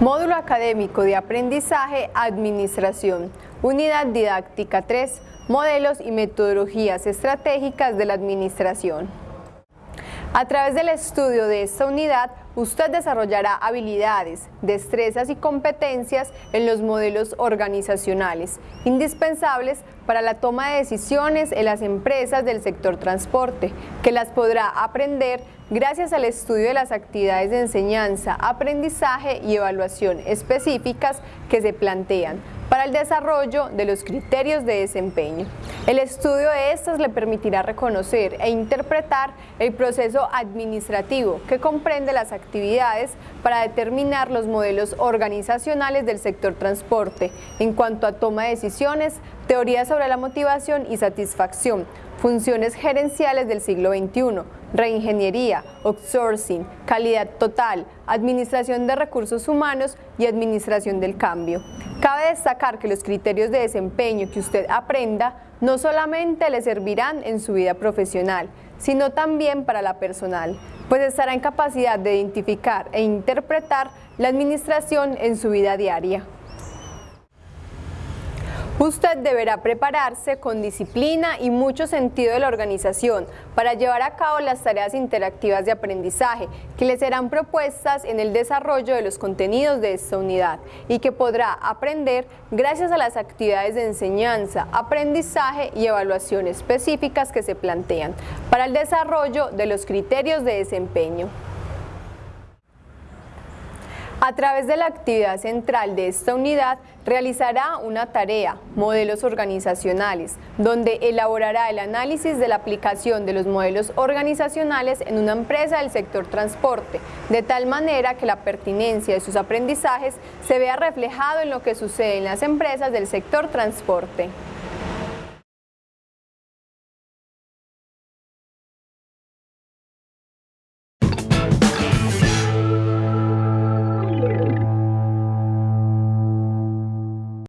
Módulo Académico de Aprendizaje Administración. Unidad Didáctica 3. Modelos y metodologías estratégicas de la administración. A través del estudio de esta unidad, usted desarrollará habilidades, destrezas y competencias en los modelos organizacionales, indispensables para la toma de decisiones en las empresas del sector transporte, que las podrá aprender gracias al estudio de las actividades de enseñanza, aprendizaje y evaluación específicas que se plantean para el desarrollo de los criterios de desempeño. El estudio de estas le permitirá reconocer e interpretar el proceso administrativo que comprende las actividades para determinar los modelos organizacionales del sector transporte en cuanto a toma de decisiones, teoría sobre la motivación y satisfacción, funciones gerenciales del siglo XXI, reingeniería, outsourcing, calidad total, administración de recursos humanos y administración del cambio. Cabe destacar que los criterios de desempeño que usted aprenda no solamente le servirán en su vida profesional, sino también para la personal, pues estará en capacidad de identificar e interpretar la administración en su vida diaria. Usted deberá prepararse con disciplina y mucho sentido de la organización para llevar a cabo las tareas interactivas de aprendizaje que le serán propuestas en el desarrollo de los contenidos de esta unidad y que podrá aprender gracias a las actividades de enseñanza, aprendizaje y evaluación específicas que se plantean para el desarrollo de los criterios de desempeño. A través de la actividad central de esta unidad realizará una tarea, modelos organizacionales, donde elaborará el análisis de la aplicación de los modelos organizacionales en una empresa del sector transporte, de tal manera que la pertinencia de sus aprendizajes se vea reflejado en lo que sucede en las empresas del sector transporte.